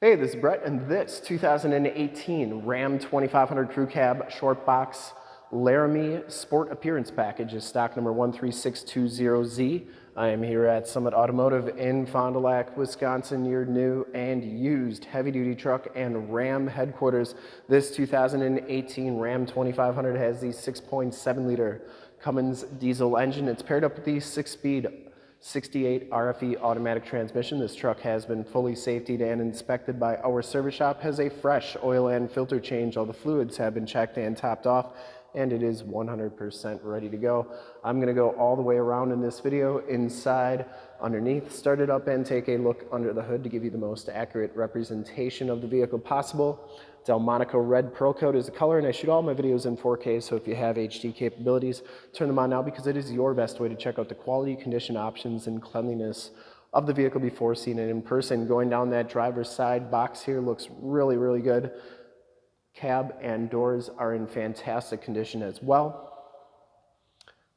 Hey, this is Brett, and this 2018 Ram 2500 Crew Cab Short Box Laramie Sport Appearance Package is stock number 13620Z. I am here at Summit Automotive in Fond du Lac, Wisconsin, your new and used heavy-duty truck and Ram headquarters. This 2018 Ram 2500 has the 6.7-liter Cummins diesel engine. It's paired up with the six-speed 68 RFE automatic transmission. This truck has been fully safetied and inspected by our service shop, has a fresh oil and filter change. All the fluids have been checked and topped off and it is 100% ready to go. I'm gonna go all the way around in this video, inside, underneath, start it up and take a look under the hood to give you the most accurate representation of the vehicle possible. Delmonico Red Pearl Coat is the color and I shoot all my videos in 4K so if you have HD capabilities, turn them on now because it is your best way to check out the quality, condition options, and cleanliness of the vehicle before seeing it in person. Going down that driver's side box here looks really, really good. Cab and doors are in fantastic condition as well.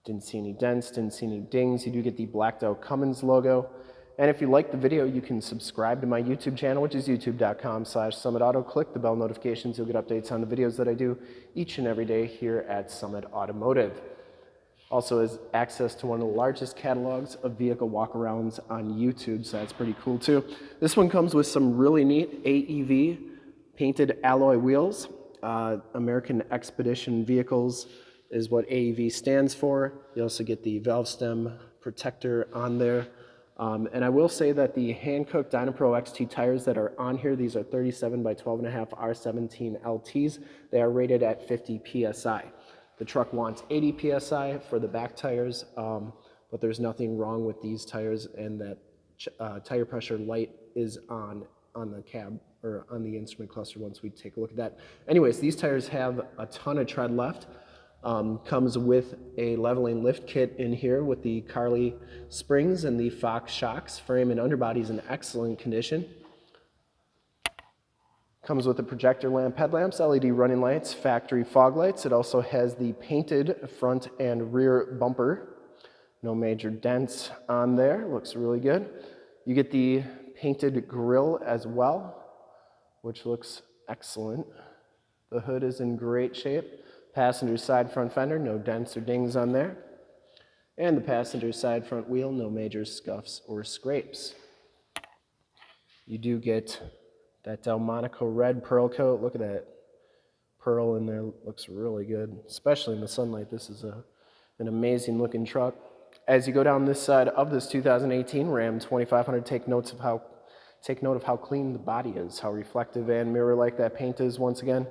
Didn't see any dents, didn't see any dings. You do get the blacked out Cummins logo. And if you like the video, you can subscribe to my YouTube channel, which is youtube.com slash summitauto. Click the bell notifications. You'll get updates on the videos that I do each and every day here at Summit Automotive. Also has access to one of the largest catalogs of vehicle walkarounds on YouTube, so that's pretty cool too. This one comes with some really neat AEV painted alloy wheels. Uh, American Expedition Vehicles is what AEV stands for. You also get the valve stem protector on there. Um, and I will say that the Hankook Dynapro XT tires that are on here, these are 37 by 12 and a half R17 LTs. They are rated at 50 PSI. The truck wants 80 PSI for the back tires, um, but there's nothing wrong with these tires and that uh, tire pressure light is on on the cab or on the instrument cluster once we take a look at that. Anyways, these tires have a ton of tread left. Um, comes with a leveling lift kit in here with the Carli springs and the Fox shocks. Frame and underbody is in excellent condition. Comes with the projector lamp headlamps, LED running lights, factory fog lights. It also has the painted front and rear bumper. No major dents on there, looks really good. You get the painted grille as well which looks excellent. The hood is in great shape. Passenger side front fender, no dents or dings on there. And the passenger side front wheel, no major scuffs or scrapes. You do get that Delmonico red pearl coat. Look at that pearl in there, looks really good, especially in the sunlight. This is a, an amazing looking truck. As you go down this side of this 2018 Ram 2500, take notes of how Take note of how clean the body is, how reflective and mirror-like that paint is once again.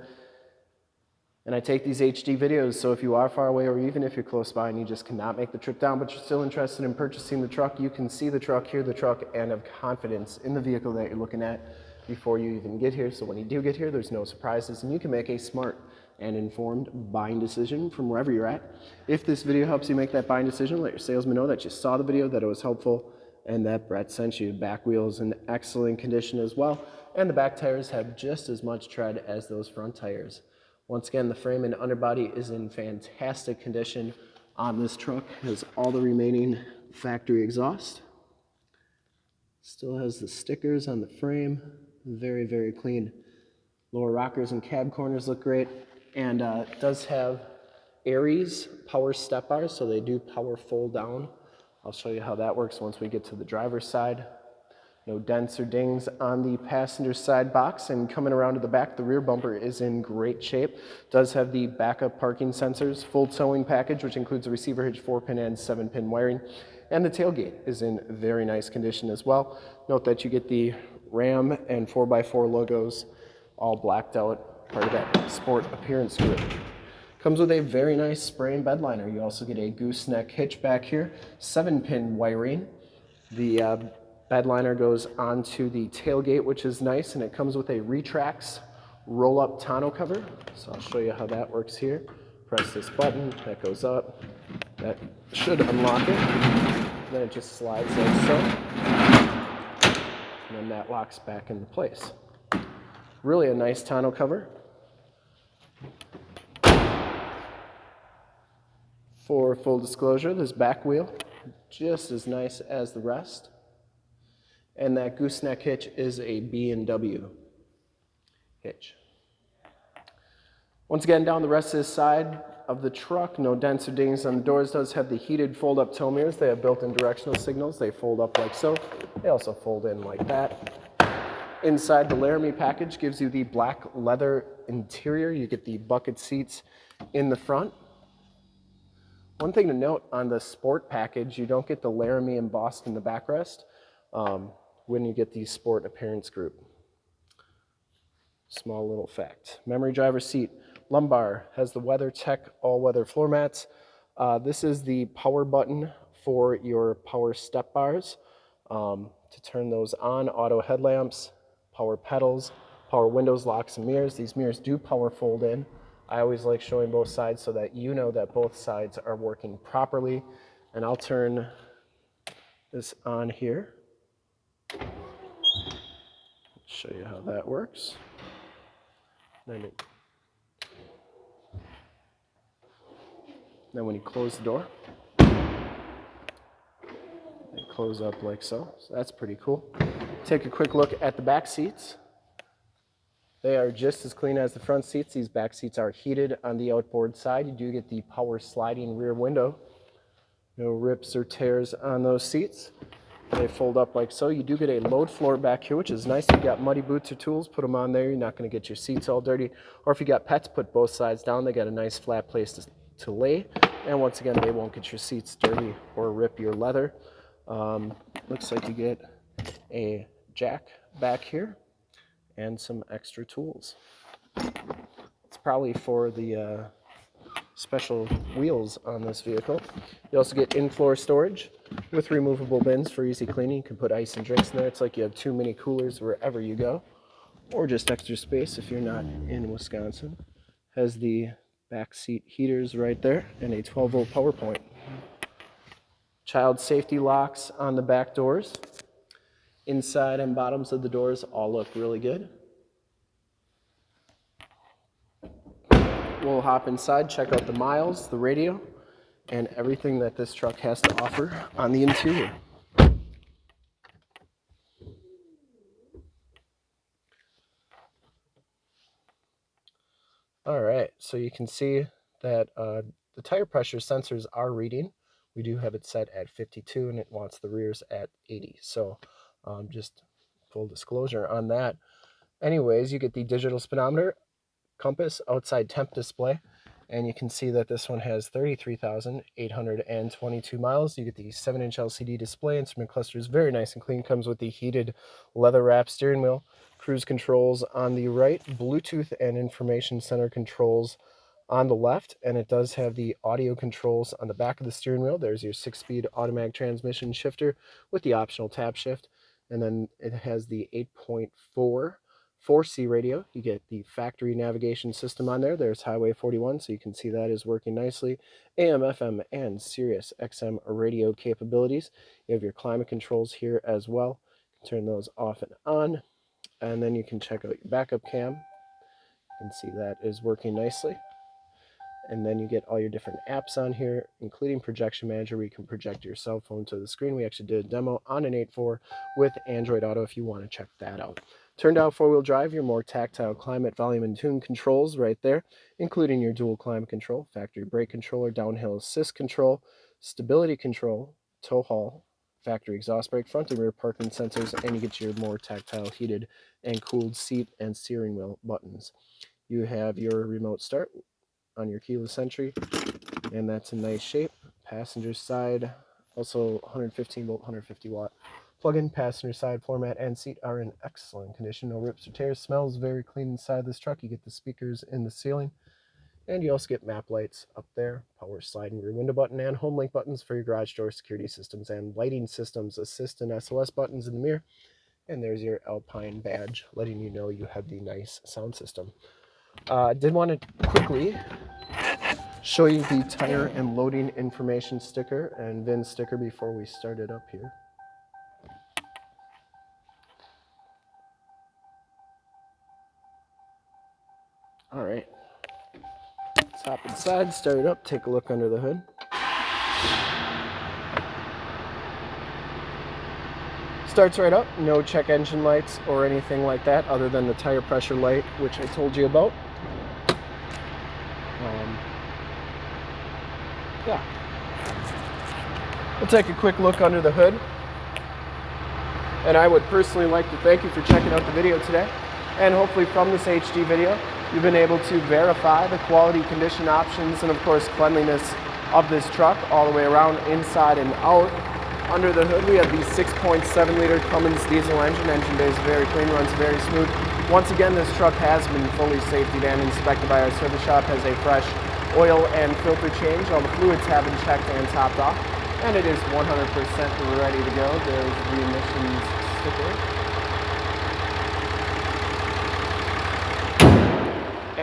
And I take these HD videos, so if you are far away or even if you're close by and you just cannot make the trip down, but you're still interested in purchasing the truck, you can see the truck, hear the truck, and have confidence in the vehicle that you're looking at before you even get here. So when you do get here, there's no surprises, and you can make a smart and informed buying decision from wherever you're at. If this video helps you make that buying decision, let your salesman know that you saw the video, that it was helpful, and that Brett sent you. Back wheels in excellent condition as well, and the back tires have just as much tread as those front tires. Once again, the frame and underbody is in fantastic condition on this truck. Has all the remaining factory exhaust. Still has the stickers on the frame. Very, very clean. Lower rockers and cab corners look great. And uh, does have Aries power step bars, so they do power fold down I'll show you how that works once we get to the driver's side. No dents or dings on the passenger side box and coming around to the back, the rear bumper is in great shape. Does have the backup parking sensors, full towing package, which includes a receiver hitch, four pin and seven pin wiring. And the tailgate is in very nice condition as well. Note that you get the Ram and 4x4 logos all blacked out, part of that sport appearance it. Comes with a very nice spray and bed liner. You also get a gooseneck hitch back here, seven pin wiring. The uh, bed liner goes onto the tailgate, which is nice, and it comes with a Retrax roll-up tonneau cover. So I'll show you how that works here. Press this button, that goes up. That should unlock it. Then it just slides like so. And then that locks back into place. Really a nice tonneau cover. For full disclosure, this back wheel, just as nice as the rest. And that gooseneck hitch is a B&W hitch. Once again, down the rest of this side of the truck, no dents or dings on the doors. Does have the heated fold-up tow mirrors. They have built-in directional signals. They fold up like so. They also fold in like that. Inside the Laramie package gives you the black leather interior. You get the bucket seats in the front. One thing to note on the sport package, you don't get the Laramie embossed in the backrest um, when you get the sport appearance group. Small little fact. Memory driver seat, lumbar, has the WeatherTech all-weather floor mats. Uh, this is the power button for your power step bars. Um, to turn those on, auto headlamps, power pedals, power windows, locks, and mirrors. These mirrors do power fold in. I always like showing both sides so that you know that both sides are working properly. And I'll turn this on here. Show you how that works. Then, it, then when you close the door, they close up like so. So that's pretty cool. Take a quick look at the back seats. They are just as clean as the front seats. These back seats are heated on the outboard side. You do get the power sliding rear window. No rips or tears on those seats. They fold up like so. You do get a load floor back here, which is nice. If you got muddy boots or tools, put them on there. You're not going to get your seats all dirty. Or if you got pets, put both sides down. They got a nice flat place to, to lay. And once again, they won't get your seats dirty or rip your leather. Um, looks like you get a jack back here and some extra tools. It's probably for the uh, special wheels on this vehicle. You also get in-floor storage with removable bins for easy cleaning. You can put ice and drinks in there. It's like you have two mini coolers wherever you go, or just extra space if you're not in Wisconsin. Has the back seat heaters right there and a 12 volt power point. Child safety locks on the back doors. Inside and bottoms of the doors all look really good. We'll hop inside, check out the miles, the radio, and everything that this truck has to offer on the interior. All right, so you can see that uh, the tire pressure sensors are reading. We do have it set at 52 and it wants the rears at 80. So um, just full disclosure on that. Anyways, you get the digital speedometer, compass, outside temp display, and you can see that this one has 33,822 miles. You get the 7-inch LCD display. Instrument cluster is very nice and clean. Comes with the heated leather wrap steering wheel. Cruise controls on the right. Bluetooth and information center controls on the left. And it does have the audio controls on the back of the steering wheel. There's your 6-speed automatic transmission shifter with the optional tap shift. And then it has the 8.4 4C radio. You get the factory navigation system on there. There's Highway 41, so you can see that is working nicely. AM, FM, and Sirius XM radio capabilities. You have your climate controls here as well. turn those off and on. And then you can check out your backup cam. You can see that is working nicely. And then you get all your different apps on here, including Projection Manager, where you can project your cell phone to the screen. We actually did a demo on an 8.4 with Android Auto if you want to check that out. Turned out four-wheel drive, your more tactile climate, volume, and tune controls right there, including your dual climate control, factory brake controller, downhill assist control, stability control, tow haul, factory exhaust brake, front and rear parking sensors, and you get your more tactile heated and cooled seat and steering wheel buttons. You have your remote start on your keyless entry, and that's in nice shape. Passenger side, also 115 volt, 150 watt Plug-in passenger side floor mat and seat are in excellent condition. No rips or tears. Smells very clean inside this truck. You get the speakers in the ceiling. And you also get map lights up there, power sliding rear window button, and home link buttons for your garage door security systems and lighting systems, assist and buttons in the mirror. And there's your Alpine badge, letting you know you have the nice sound system. I uh, did want to quickly show you the tire and loading information sticker and VIN sticker before we start it up here. Let's hop inside, start it up, take a look under the hood. Starts right up, no check engine lights or anything like that other than the tire pressure light, which I told you about. Um, yeah. We'll take a quick look under the hood. And I would personally like to thank you for checking out the video today. And hopefully from this HD video, you've been able to verify the quality condition options and of course cleanliness of this truck all the way around inside and out. Under the hood we have the 6.7 liter Cummins diesel engine. Engine bay is very clean, runs very smooth. Once again this truck has been fully safety and inspected by our service shop, has a fresh oil and filter change. All the fluids have been checked and topped off and it is 100% ready to go. There's the emissions sticker.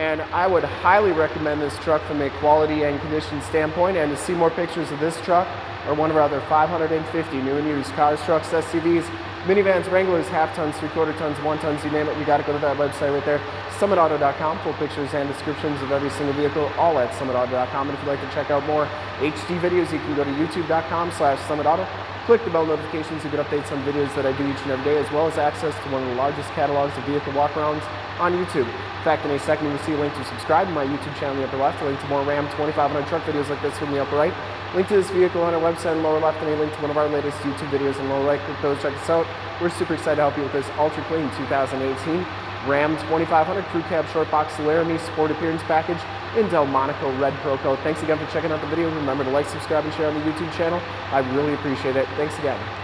And I would highly recommend this truck from a quality and condition standpoint. And to see more pictures of this truck or one of our other 550 new and used cars, trucks, SUVs, minivans, Wranglers, half tons, three quarter tons, one tons, you name it, you got to go to that website right there, summitauto.com, full pictures and descriptions of every single vehicle, all at summitauto.com. And if you'd like to check out more HD videos, you can go to youtube.com slash summitauto. Click the bell notifications to get updates on videos that I do each and every day, as well as access to one of the largest catalogs of vehicle walkarounds on YouTube. In fact, in a second, you will see a link to subscribe to my YouTube channel in the upper left, a link to more Ram 2500 truck videos like this from the upper right, link to this vehicle on our website in the lower left, and a link to one of our latest YouTube videos in the lower right. Click those, check us out. We're super excited to help you with this ultra clean 2018 Ram 2500 Crew Cab Short Box Laramie Sport Appearance Package in Delmonico Red Pearl Coat. Thanks again for checking out the video. Remember to like, subscribe, and share on the YouTube channel. I really appreciate it. Thanks again.